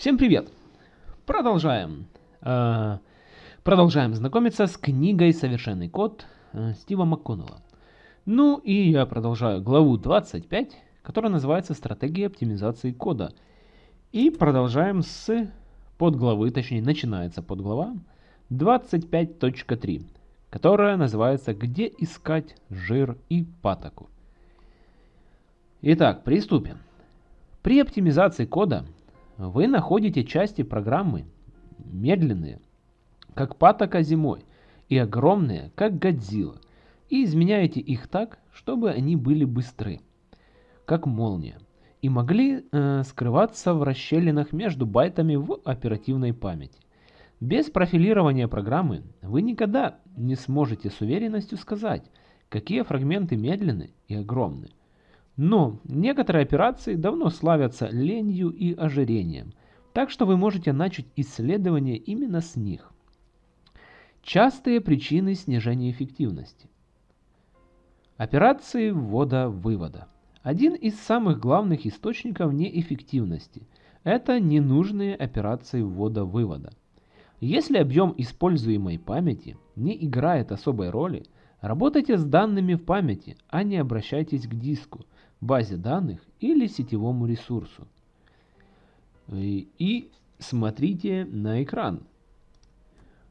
Всем привет! Продолжаем. Э, продолжаем знакомиться с книгой «Совершенный код» э, Стива МакКоннелла. Ну и я продолжаю главу 25, которая называется «Стратегия оптимизации кода». И продолжаем с подглавы, точнее начинается подглава 25.3, которая называется «Где искать жир и патоку». Итак, приступим. При оптимизации кода вы находите части программы медленные, как патока зимой, и огромные, как Годзилла, и изменяете их так, чтобы они были быстры, как молния, и могли э, скрываться в расщелинах между байтами в оперативной памяти. Без профилирования программы вы никогда не сможете с уверенностью сказать, какие фрагменты медленны и огромны. Но некоторые операции давно славятся ленью и ожирением, так что вы можете начать исследование именно с них. Частые причины снижения эффективности. Операции ввода-вывода. Один из самых главных источников неэффективности – это ненужные операции ввода-вывода. Если объем используемой памяти не играет особой роли, работайте с данными в памяти, а не обращайтесь к диску – базе данных или сетевому ресурсу. И смотрите на экран.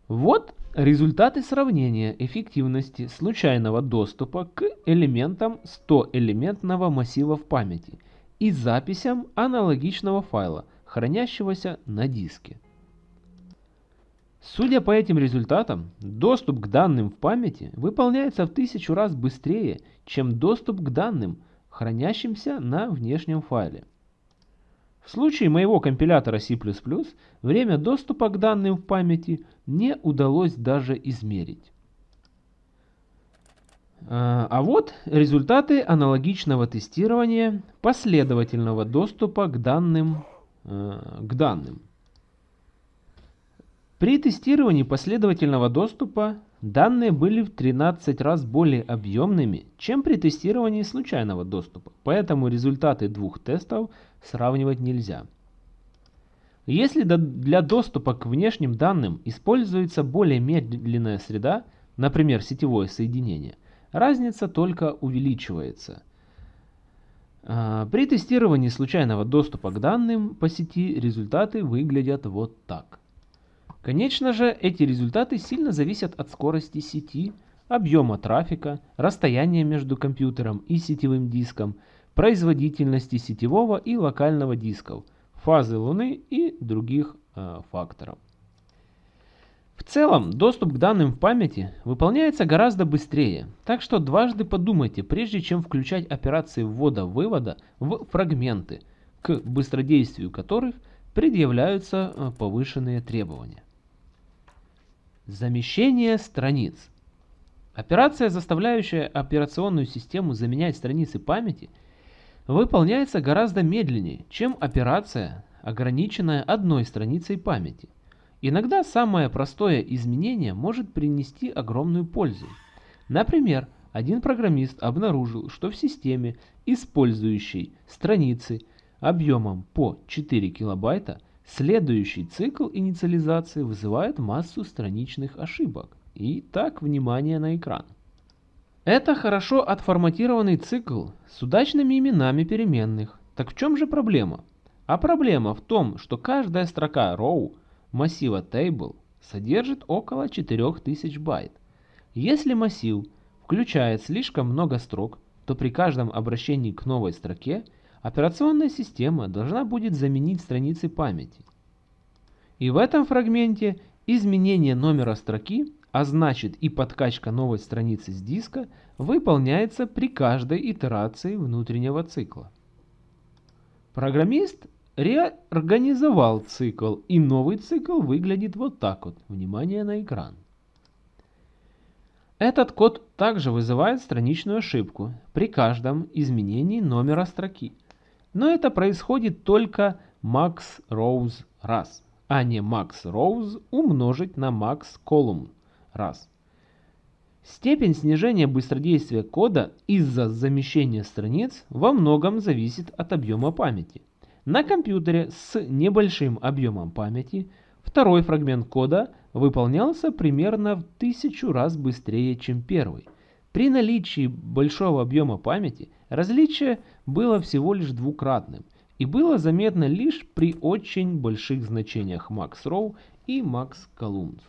Вот результаты сравнения эффективности случайного доступа к элементам 100-элементного массива в памяти и записям аналогичного файла, хранящегося на диске. Судя по этим результатам, доступ к данным в памяти выполняется в тысячу раз быстрее, чем доступ к данным хранящимся на внешнем файле. В случае моего компилятора C++ время доступа к данным в памяти не удалось даже измерить. А, а вот результаты аналогичного тестирования последовательного доступа к данным, э, к данным. При тестировании последовательного доступа Данные были в 13 раз более объемными, чем при тестировании случайного доступа, поэтому результаты двух тестов сравнивать нельзя. Если для доступа к внешним данным используется более медленная среда, например сетевое соединение, разница только увеличивается. А, при тестировании случайного доступа к данным по сети результаты выглядят вот так. Конечно же, эти результаты сильно зависят от скорости сети, объема трафика, расстояния между компьютером и сетевым диском, производительности сетевого и локального дисков, фазы Луны и других э, факторов. В целом, доступ к данным в памяти выполняется гораздо быстрее, так что дважды подумайте, прежде чем включать операции ввода-вывода в фрагменты, к быстродействию которых предъявляются э, повышенные требования. Замещение страниц. Операция, заставляющая операционную систему заменять страницы памяти, выполняется гораздо медленнее, чем операция, ограниченная одной страницей памяти. Иногда самое простое изменение может принести огромную пользу. Например, один программист обнаружил, что в системе, использующей страницы объемом по 4 килобайта, Следующий цикл инициализации вызывает массу страничных ошибок. И так, внимание на экран. Это хорошо отформатированный цикл с удачными именами переменных. Так в чем же проблема? А проблема в том, что каждая строка row массива table содержит около 4000 байт. Если массив включает слишком много строк, то при каждом обращении к новой строке – операционная система должна будет заменить страницы памяти. И в этом фрагменте изменение номера строки, а значит и подкачка новой страницы с диска, выполняется при каждой итерации внутреннего цикла. Программист реорганизовал цикл, и новый цикл выглядит вот так вот. Внимание на экран. Этот код также вызывает страничную ошибку при каждом изменении номера строки. Но это происходит только max rows раз, а не max rows умножить на max column раз. Степень снижения быстродействия кода из-за замещения страниц во многом зависит от объема памяти. На компьютере с небольшим объемом памяти второй фрагмент кода выполнялся примерно в тысячу раз быстрее, чем первый. При наличии большого объема памяти различие было всего лишь двукратным и было заметно лишь при очень больших значениях max row и max columns.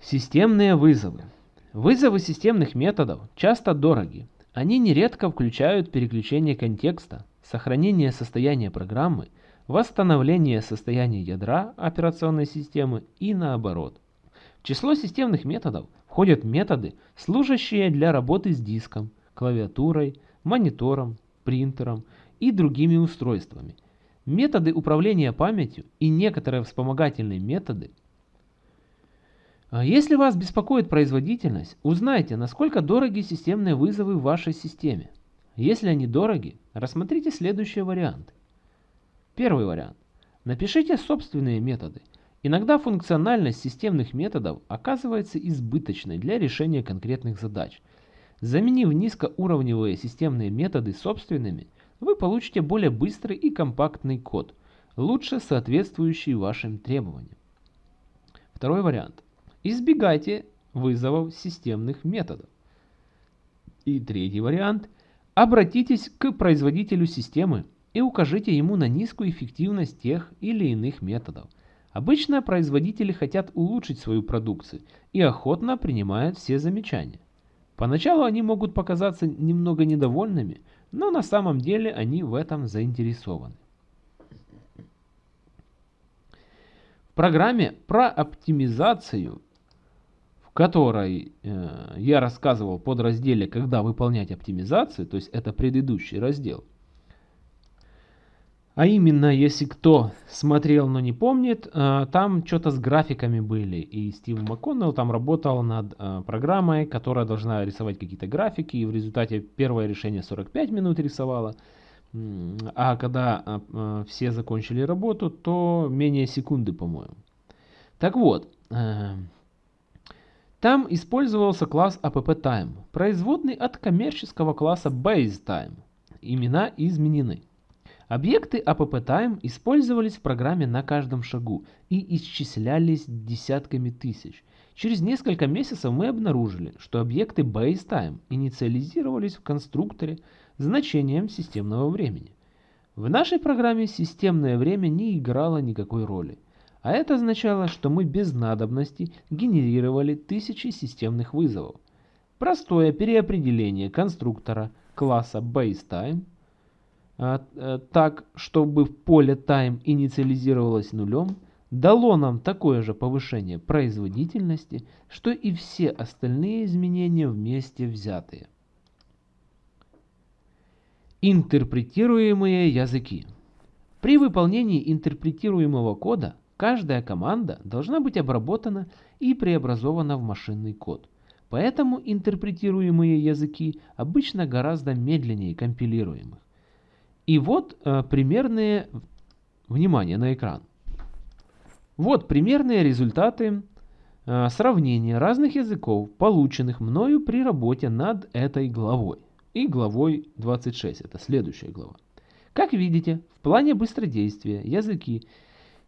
Системные вызовы. Вызовы системных методов часто дороги. Они нередко включают переключение контекста, сохранение состояния программы, восстановление состояния ядра операционной системы и наоборот. Число системных методов входят методы, служащие для работы с диском, клавиатурой, монитором, принтером и другими устройствами. Методы управления памятью и некоторые вспомогательные методы – а если вас беспокоит производительность, узнайте, насколько дороги системные вызовы в вашей системе. Если они дороги, рассмотрите следующие варианты. Первый вариант. Напишите собственные методы. Иногда функциональность системных методов оказывается избыточной для решения конкретных задач. Заменив низкоуровневые системные методы собственными, вы получите более быстрый и компактный код, лучше соответствующий вашим требованиям. Второй вариант. Избегайте вызовов системных методов. И третий вариант. Обратитесь к производителю системы и укажите ему на низкую эффективность тех или иных методов. Обычно производители хотят улучшить свою продукцию и охотно принимают все замечания. Поначалу они могут показаться немного недовольными, но на самом деле они в этом заинтересованы. В программе про оптимизацию которой э, я рассказывал под разделе «Когда выполнять оптимизацию», то есть это предыдущий раздел. А именно, если кто смотрел, но не помнит, э, там что-то с графиками были. И Стив МакКоннелл там работал над э, программой, которая должна рисовать какие-то графики. И в результате первое решение 45 минут рисовало. А когда э, все закончили работу, то менее секунды, по-моему. Так вот, там использовался класс AppTime, производный от коммерческого класса BaseTime. Имена изменены. Объекты AppTime использовались в программе на каждом шагу и исчислялись десятками тысяч. Через несколько месяцев мы обнаружили, что объекты BaseTime инициализировались в конструкторе значением системного времени. В нашей программе системное время не играло никакой роли. А это означало, что мы без надобности генерировали тысячи системных вызовов. Простое переопределение конструктора класса BaseTime а, а, так, чтобы в поле time инициализировалось нулем, дало нам такое же повышение производительности, что и все остальные изменения вместе взятые. Интерпретируемые языки. При выполнении интерпретируемого кода Каждая команда должна быть обработана и преобразована в машинный код. Поэтому интерпретируемые языки обычно гораздо медленнее компилируемых. И вот э, примерные, внимание на экран. Вот примерные результаты э, сравнения разных языков, полученных мною при работе над этой главой. И главой 26, это следующая глава. Как видите, в плане быстродействия языки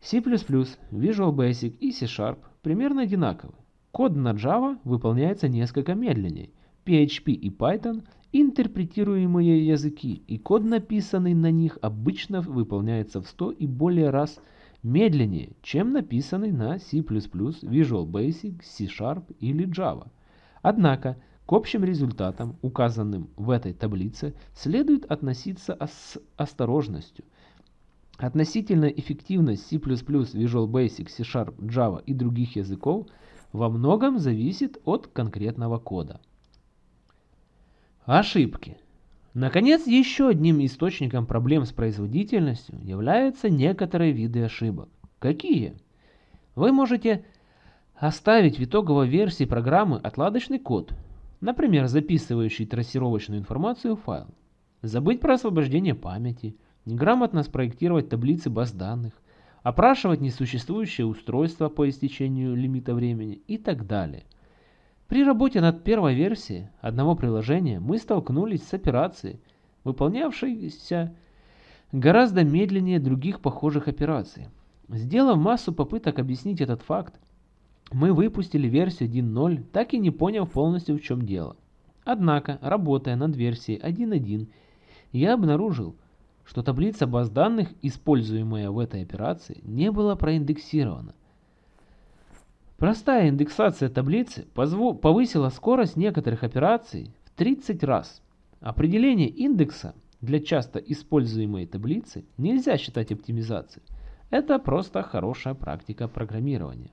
C++, Visual Basic и C-Sharp примерно одинаковы. Код на Java выполняется несколько медленнее. PHP и Python – интерпретируемые языки, и код, написанный на них, обычно выполняется в 100 и более раз медленнее, чем написанный на C++, Visual Basic, C-Sharp или Java. Однако, к общим результатам, указанным в этой таблице, следует относиться с осторожностью – Относительная эффективность C++, Visual Basic, C-Sharp, Java и других языков во многом зависит от конкретного кода. Ошибки. Наконец, еще одним источником проблем с производительностью являются некоторые виды ошибок. Какие? Вы можете оставить в итоговой версии программы отладочный код, например, записывающий трассировочную информацию в файл, забыть про освобождение памяти – грамотно спроектировать таблицы баз данных, опрашивать несуществующее устройство по истечению лимита времени и так далее. При работе над первой версией одного приложения мы столкнулись с операцией, выполнявшейся гораздо медленнее других похожих операций. Сделав массу попыток объяснить этот факт, мы выпустили версию 1.0, так и не поняв полностью в чем дело. Однако, работая над версией 1.1, я обнаружил, что таблица баз данных, используемая в этой операции, не была проиндексирована. Простая индексация таблицы повысила скорость некоторых операций в 30 раз. Определение индекса для часто используемой таблицы нельзя считать оптимизацией. Это просто хорошая практика программирования.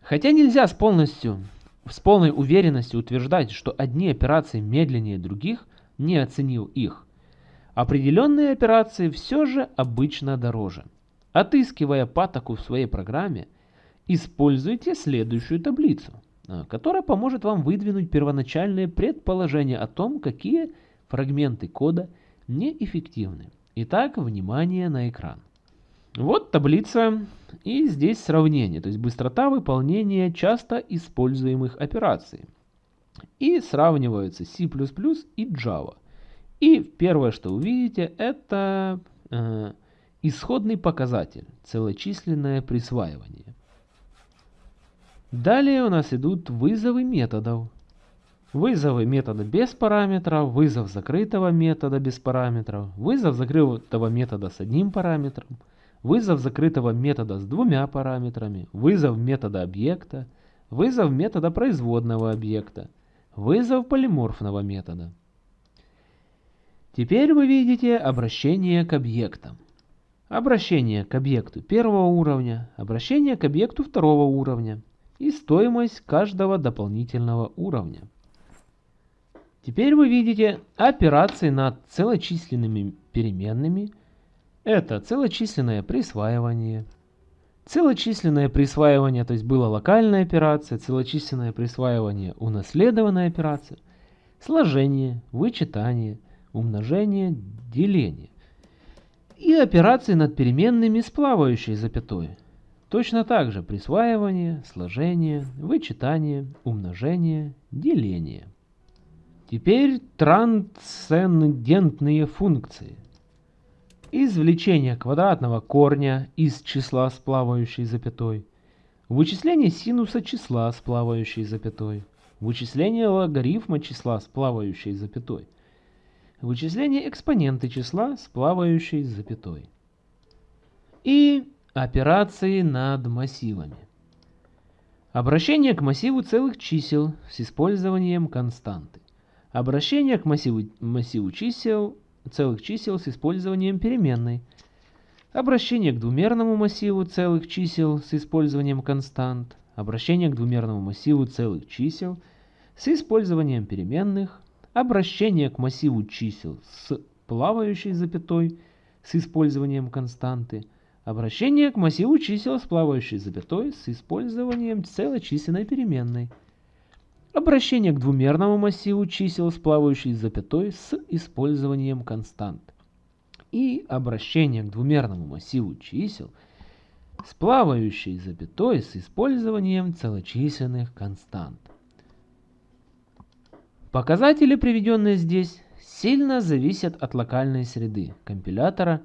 Хотя нельзя с, полностью, с полной уверенностью утверждать, что одни операции медленнее других, не оценил их, определенные операции все же обычно дороже. Отыскивая патоку в своей программе, используйте следующую таблицу, а, которая поможет вам выдвинуть первоначальные предположения о том, какие фрагменты кода неэффективны. Итак, внимание на экран. Вот таблица и здесь сравнение, то есть быстрота выполнения часто используемых операций. И сравниваются C++ и Java. И первое, что увидите, это э, исходный показатель, целочисленное присваивание. Далее у нас идут вызовы методов. Вызовы метода без параметров, вызов закрытого метода без параметров, вызов закрытого метода с одним параметром, вызов закрытого метода с двумя параметрами, вызов метода объекта, вызов метода производного объекта, вызов полиморфного метода. Теперь вы видите обращение к объектам. Обращение к объекту первого уровня, обращение к объекту второго уровня и стоимость каждого дополнительного уровня. Теперь вы видите операции над целочисленными переменными. Это целочисленное присваивание. Целочисленное присваивание, то есть была локальная операция, целочисленное присваивание, унаследованная операция, сложение, вычитание, умножение, деление. И операции над переменными с плавающей запятой. Точно так же присваивание, сложение, вычитание, умножение, деление. Теперь трансцендентные функции. Извлечение квадратного корня из числа с плавающей запятой. Вычисление синуса числа с плавающей запятой. Вычисление логарифма числа с плавающей запятой. Вычисление экспоненты числа с плавающей запятой. И операции над массивами. Обращение к массиву целых чисел с использованием константы. Обращение к массиву, массиву чисел, целых чисел с использованием переменной. Обращение к двумерному массиву целых чисел с использованием констант. Обращение к двумерному массиву целых чисел с использованием переменных. Обращение к массиву чисел с плавающей запятой с использованием константы. Обращение к массиву чисел с плавающей запятой с использованием целочисленной переменной. Обращение к двумерному массиву чисел с плавающей запятой с использованием констант. И обращение к двумерному массиву чисел с плавающей запятой с использованием целочисленных констант. Показатели, приведенные здесь, сильно зависят от локальной среды компилятора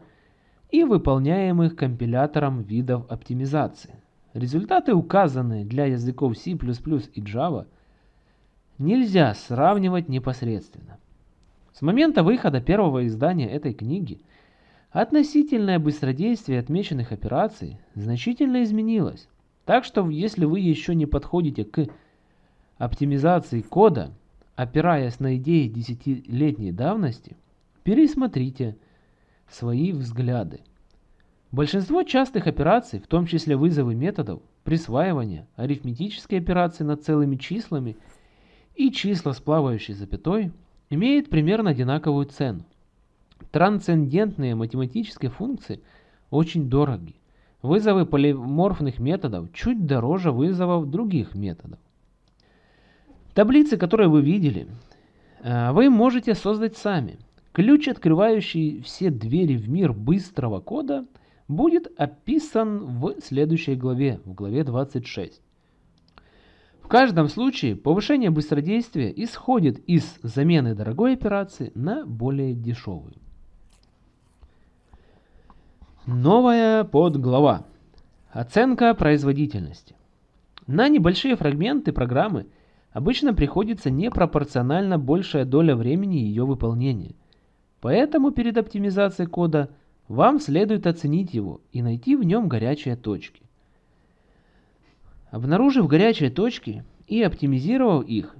и выполняемых компилятором видов оптимизации. Результаты, указанные для языков C++ и Java – нельзя сравнивать непосредственно. С момента выхода первого издания этой книги относительное быстродействие отмеченных операций значительно изменилось. Так что если вы еще не подходите к оптимизации кода, опираясь на идеи десятилетней давности, пересмотрите свои взгляды. Большинство частых операций, в том числе вызовы методов, присваивания, арифметические операции над целыми числами – и числа с плавающей запятой имеют примерно одинаковую цену. Трансцендентные математические функции очень дороги. Вызовы полиморфных методов чуть дороже вызовов других методов. Таблицы, которые вы видели, э, вы можете создать сами. Ключ, открывающий все двери в мир быстрого кода, будет описан в следующей главе, в главе 26 каждом случае повышение быстродействия исходит из замены дорогой операции на более дешевую. Новая подглава. Оценка производительности. На небольшие фрагменты программы обычно приходится непропорционально большая доля времени ее выполнения. Поэтому перед оптимизацией кода вам следует оценить его и найти в нем горячие точки. Обнаружив горячие точки и оптимизировав их,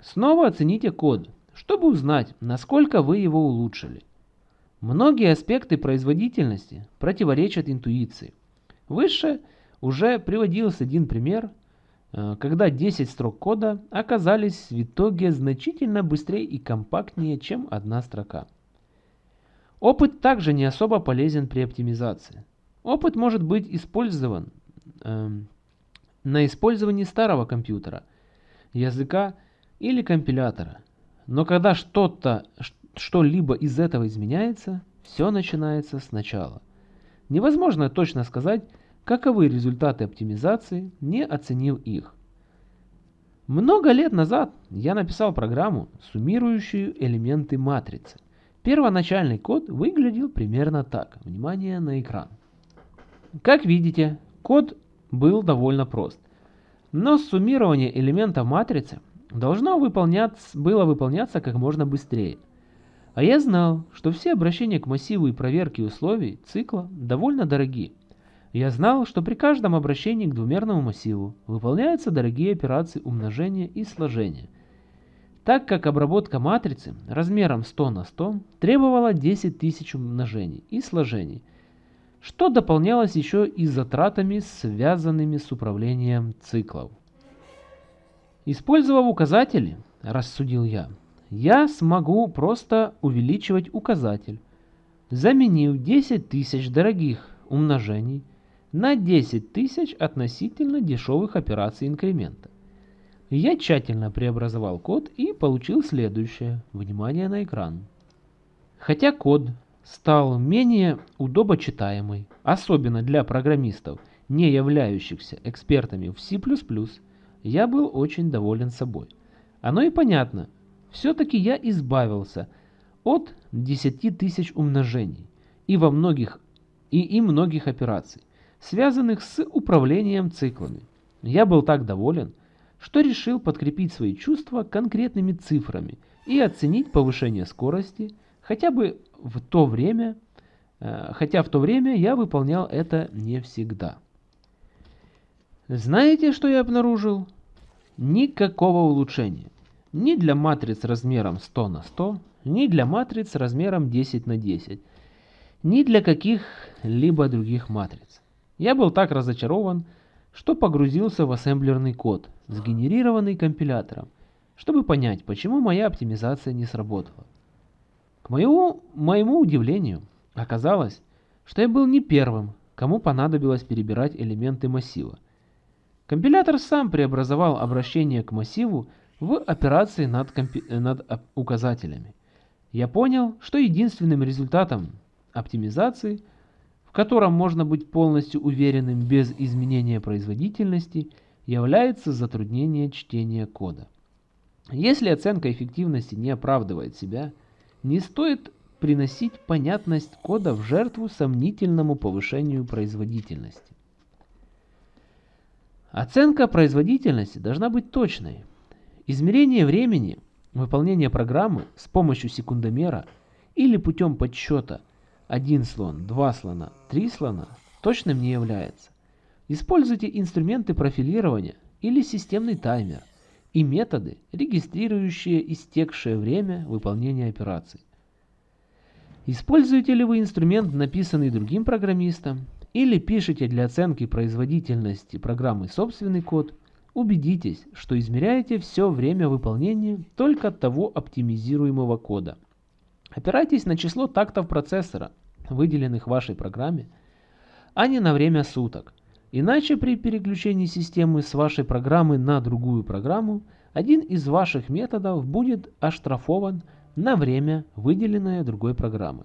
снова оцените код, чтобы узнать, насколько вы его улучшили. Многие аспекты производительности противоречат интуиции. Выше уже приводился один пример, э, когда 10 строк кода оказались в итоге значительно быстрее и компактнее, чем одна строка. Опыт также не особо полезен при оптимизации. Опыт может быть использован э, на использовании старого компьютера, языка или компилятора. Но когда что-то, что-либо из этого изменяется, все начинается сначала. Невозможно точно сказать, каковы результаты оптимизации, не оценив их. Много лет назад я написал программу, суммирующую элементы матрицы. Первоначальный код выглядел примерно так. Внимание на экран. Как видите, код был довольно прост. Но суммирование элементов матрицы должно выполняться, было выполняться как можно быстрее. А я знал, что все обращения к массиву и проверки условий цикла довольно дороги. Я знал, что при каждом обращении к двумерному массиву выполняются дорогие операции умножения и сложения. Так как обработка матрицы размером 100 на 100 требовала 10 тысяч умножений и сложений, что дополнялось еще и затратами, связанными с управлением циклов. Использовав указатели, рассудил я, я смогу просто увеличивать указатель, заменив 10 тысяч дорогих умножений на 10 тысяч относительно дешевых операций инкремента. Я тщательно преобразовал код и получил следующее. Внимание на экран. Хотя код стал менее удобочитаемый, особенно для программистов, не являющихся экспертами в C++, я был очень доволен собой. Оно и понятно, все-таки я избавился от 10 тысяч умножений и, во многих, и, и многих операций, связанных с управлением циклами. Я был так доволен, что решил подкрепить свои чувства конкретными цифрами и оценить повышение скорости хотя бы в то время, э, хотя в то время я выполнял это не всегда. Знаете, что я обнаружил? Никакого улучшения. Ни для матриц размером 100 на 100, ни для матриц размером 10 на 10, ни для каких-либо других матриц. Я был так разочарован, что погрузился в ассемблерный код, сгенерированный компилятором, чтобы понять, почему моя оптимизация не сработала. К моему, моему удивлению, оказалось, что я был не первым, кому понадобилось перебирать элементы массива. Компилятор сам преобразовал обращение к массиву в операции над, компи над указателями. Я понял, что единственным результатом оптимизации, в котором можно быть полностью уверенным без изменения производительности, является затруднение чтения кода. Если оценка эффективности не оправдывает себя, не стоит приносить понятность кода в жертву сомнительному повышению производительности. Оценка производительности должна быть точной. Измерение времени выполнения программы с помощью секундомера или путем подсчета 1 слон, 2 слона, 3 слона точным не является. Используйте инструменты профилирования или системный таймер и методы, регистрирующие истекшее время выполнения операций. Используете ли вы инструмент, написанный другим программистом, или пишете для оценки производительности программы собственный код, убедитесь, что измеряете все время выполнения только того оптимизируемого кода. Опирайтесь на число тактов процессора, выделенных вашей программе, а не на время суток – Иначе при переключении системы с вашей программы на другую программу, один из ваших методов будет оштрафован на время, выделенное другой программы.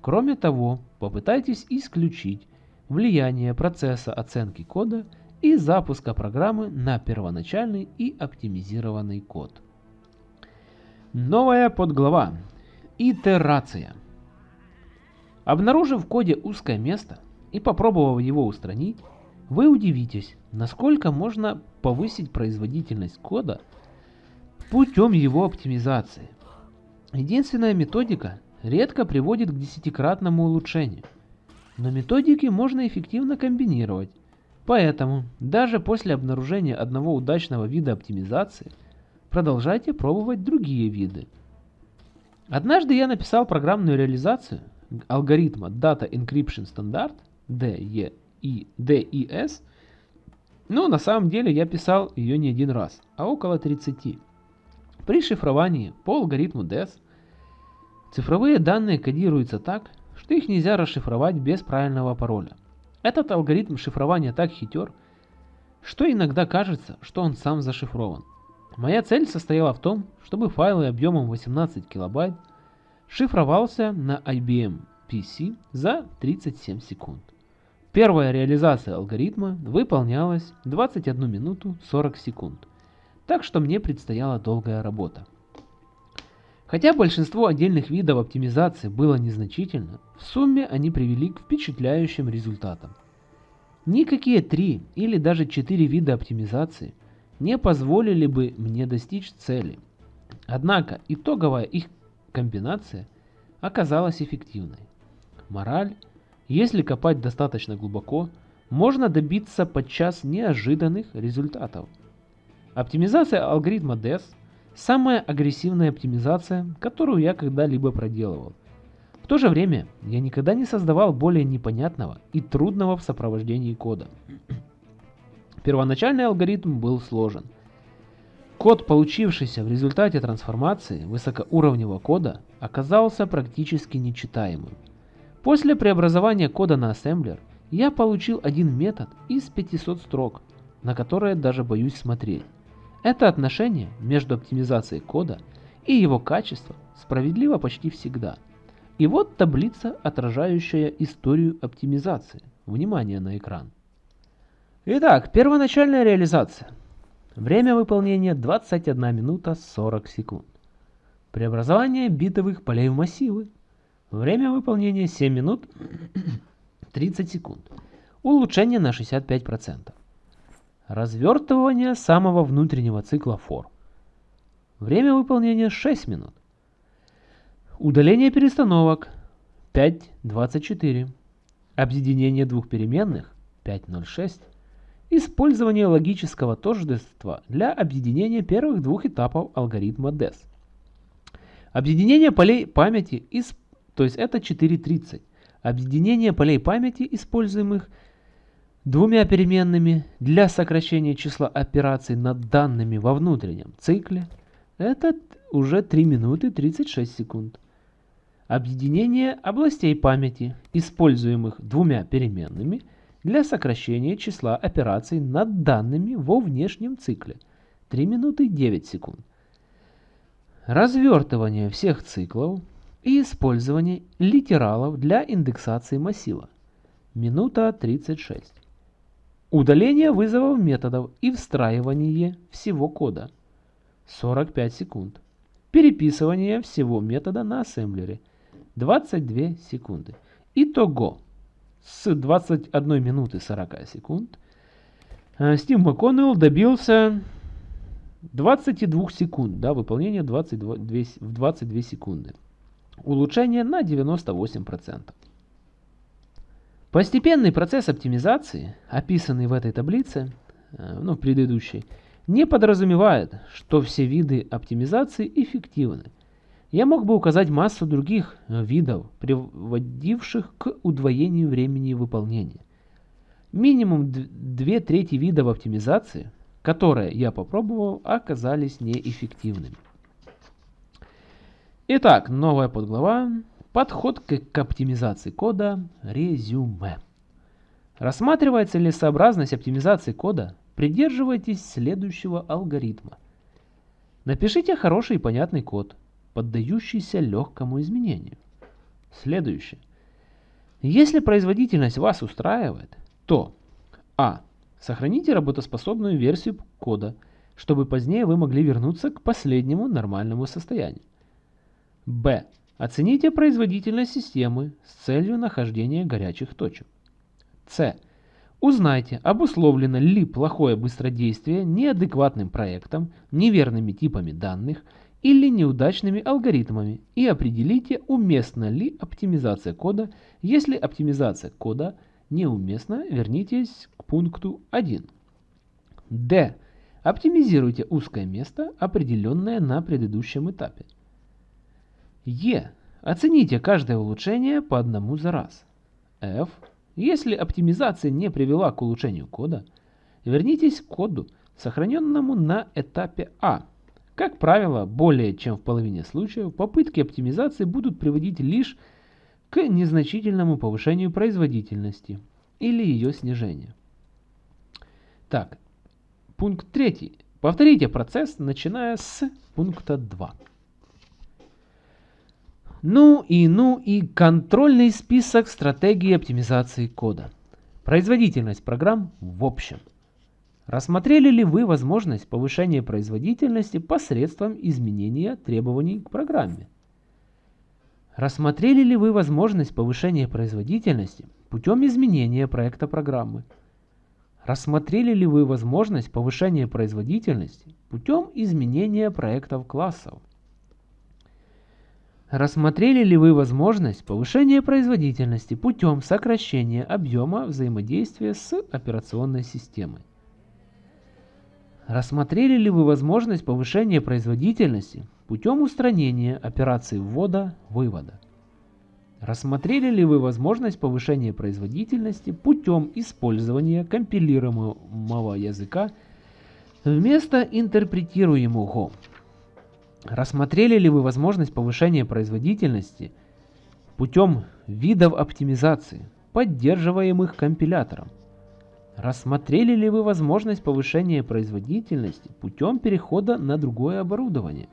Кроме того, попытайтесь исключить влияние процесса оценки кода и запуска программы на первоначальный и оптимизированный код. Новая подглава. Итерация. Обнаружив в коде узкое место и попробовав его устранить, вы удивитесь, насколько можно повысить производительность кода путем его оптимизации. Единственная методика редко приводит к десятикратному улучшению, но методики можно эффективно комбинировать. Поэтому даже после обнаружения одного удачного вида оптимизации продолжайте пробовать другие виды. Однажды я написал программную реализацию алгоритма Data Encryption Standard DES, но на самом деле я писал ее не один раз, а около 30. При шифровании по алгоритму DES цифровые данные кодируются так, что их нельзя расшифровать без правильного пароля. Этот алгоритм шифрования так хитер, что иногда кажется, что он сам зашифрован. Моя цель состояла в том, чтобы файлы объемом 18 килобайт шифровался на IBM PC за 37 секунд. Первая реализация алгоритма выполнялась 21 минуту 40 секунд, так что мне предстояла долгая работа. Хотя большинство отдельных видов оптимизации было незначительно, в сумме они привели к впечатляющим результатам. Никакие три или даже четыре вида оптимизации не позволили бы мне достичь цели. Однако итоговая их комбинация оказалась эффективной. Мораль, если копать достаточно глубоко, можно добиться подчас неожиданных результатов. Оптимизация алгоритма DES – Самая агрессивная оптимизация, которую я когда-либо проделывал. В то же время я никогда не создавал более непонятного и трудного в сопровождении кода. Первоначальный алгоритм был сложен. Код, получившийся в результате трансформации высокоуровневого кода, оказался практически нечитаемым. После преобразования кода на ассемблер я получил один метод из 500 строк, на которые даже боюсь смотреть. Это отношение между оптимизацией кода и его качеством справедливо почти всегда. И вот таблица, отражающая историю оптимизации. Внимание на экран. Итак, первоначальная реализация. Время выполнения 21 минута 40 секунд. Преобразование битовых полей в массивы. Время выполнения 7 минут 30 секунд. Улучшение на 65%. Развертывание самого внутреннего цикла for. Время выполнения 6 минут. Удаление перестановок 5.24. Объединение двух переменных 5.06. Использование логического тождества для объединения первых двух этапов алгоритма DES. Объединение полей памяти, из, то есть это 4.30. Объединение полей памяти, используемых двумя переменными для сокращения числа операций над данными во внутреннем цикле, это уже 3 минуты 36 секунд. Объединение областей памяти, используемых двумя переменными для сокращения числа операций над данными во внешнем цикле, 3 минуты 9 секунд. Развертывание всех циклов и использование литералов для индексации массива, минута 36. Удаление вызовов методов и встраивание всего кода. 45 секунд. Переписывание всего метода на ассемблере. 22 секунды. Итого. С 21 минуты 40 секунд Стив МакКоннелл добился 22 секунд, да, выполнение 22, в 22 секунды. Улучшение на 98%. Постепенный процесс оптимизации, описанный в этой таблице, э, ну, в предыдущей, не подразумевает, что все виды оптимизации эффективны. Я мог бы указать массу других э, видов, приводивших к удвоению времени выполнения. Минимум две трети видов оптимизации, которые я попробовал, оказались неэффективными. Итак, новая подглава Подход к, к оптимизации кода – резюме. Рассматривая целесообразность оптимизации кода, придерживайтесь следующего алгоритма. Напишите хороший и понятный код, поддающийся легкому изменению. Следующее. Если производительность вас устраивает, то А. Сохраните работоспособную версию кода, чтобы позднее вы могли вернуться к последнему нормальному состоянию. Б. Оцените производительность системы с целью нахождения горячих точек. С. Узнайте, обусловлено ли плохое быстродействие неадекватным проектом, неверными типами данных или неудачными алгоритмами и определите, уместна ли оптимизация кода. Если оптимизация кода неуместна, вернитесь к пункту 1. Д. Оптимизируйте узкое место, определенное на предыдущем этапе. Е. Оцените каждое улучшение по одному за раз. F. Если оптимизация не привела к улучшению кода, вернитесь к коду, сохраненному на этапе А. Как правило, более чем в половине случаев попытки оптимизации будут приводить лишь к незначительному повышению производительности или ее снижению. Так, пункт третий. Повторите процесс, начиная с пункта 2. Ну и ну и контрольный список стратегии оптимизации кода. Производительность программ в общем. Рассмотрели ли вы возможность повышения производительности посредством изменения требований к программе? Рассмотрели ли вы возможность повышения производительности путем изменения проекта программы? Рассмотрели ли вы возможность повышения производительности путем изменения проектов классов? Рассмотрели ли вы возможность повышения производительности путем сокращения объема взаимодействия с операционной системой? Рассмотрели ли вы возможность повышения производительности путем устранения операций ввода-вывода? Рассмотрели ли вы возможность повышения производительности путем использования компилируемого языка вместо интерпретируемого? Рассмотрели ли вы возможность повышения производительности путем видов оптимизации, поддерживаемых компилятором? Рассмотрели ли вы возможность повышения производительности путем перехода на другое оборудование?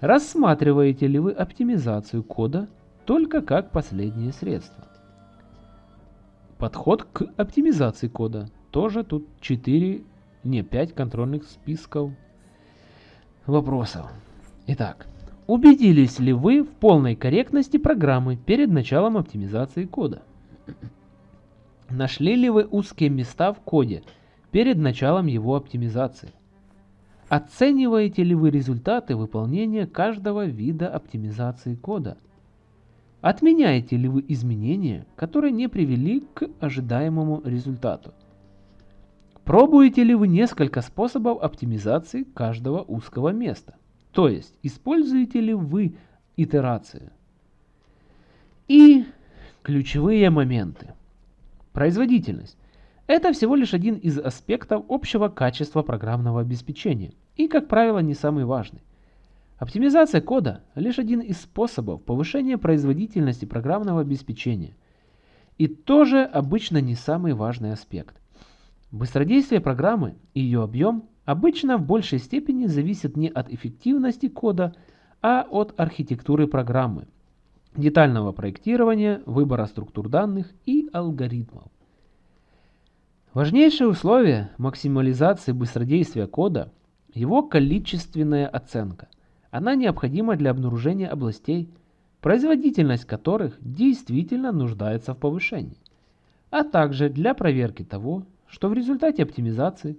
Рассматриваете ли вы оптимизацию кода только как последнее средство? Подход к оптимизации кода. Тоже тут 4, не 5 контрольных списков вопросов. Итак, убедились ли вы в полной корректности программы перед началом оптимизации кода? Нашли ли вы узкие места в коде перед началом его оптимизации? Оцениваете ли вы результаты выполнения каждого вида оптимизации кода? Отменяете ли вы изменения, которые не привели к ожидаемому результату? Пробуете ли вы несколько способов оптимизации каждого узкого места? То есть, используете ли вы итерации? И ключевые моменты. Производительность. Это всего лишь один из аспектов общего качества программного обеспечения и, как правило, не самый важный. Оптимизация кода – лишь один из способов повышения производительности программного обеспечения и тоже обычно не самый важный аспект. Быстродействие программы и ее объем обычно в большей степени зависят не от эффективности кода, а от архитектуры программы, детального проектирования, выбора структур данных и алгоритмов. Важнейшее условие максимализации быстродействия кода – его количественная оценка. Она необходима для обнаружения областей, производительность которых действительно нуждается в повышении, а также для проверки того, что в результате оптимизации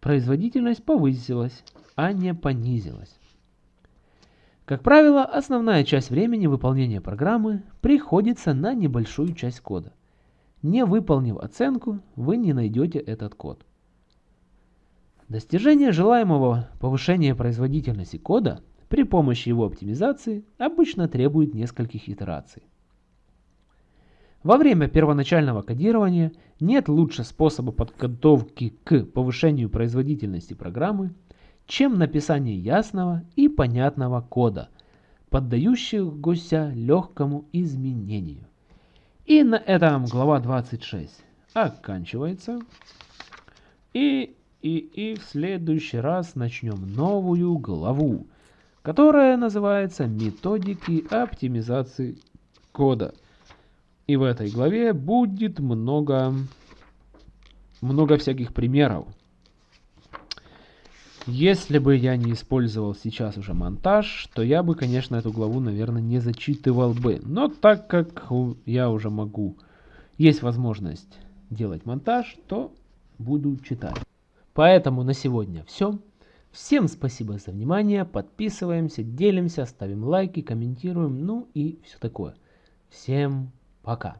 производительность повысилась, а не понизилась. Как правило, основная часть времени выполнения программы приходится на небольшую часть кода. Не выполнив оценку, вы не найдете этот код. Достижение желаемого повышения производительности кода при помощи его оптимизации обычно требует нескольких итераций. Во время первоначального кодирования нет лучше способа подготовки к повышению производительности программы, чем написание ясного и понятного кода, поддающегося легкому изменению. И на этом глава 26 оканчивается. И, и, и в следующий раз начнем новую главу, которая называется «Методики оптимизации кода». И в этой главе будет много, много всяких примеров. Если бы я не использовал сейчас уже монтаж, то я бы, конечно, эту главу, наверное, не зачитывал бы. Но так как я уже могу, есть возможность делать монтаж, то буду читать. Поэтому на сегодня все. Всем спасибо за внимание, подписываемся, делимся, ставим лайки, комментируем, ну и все такое. Всем пока.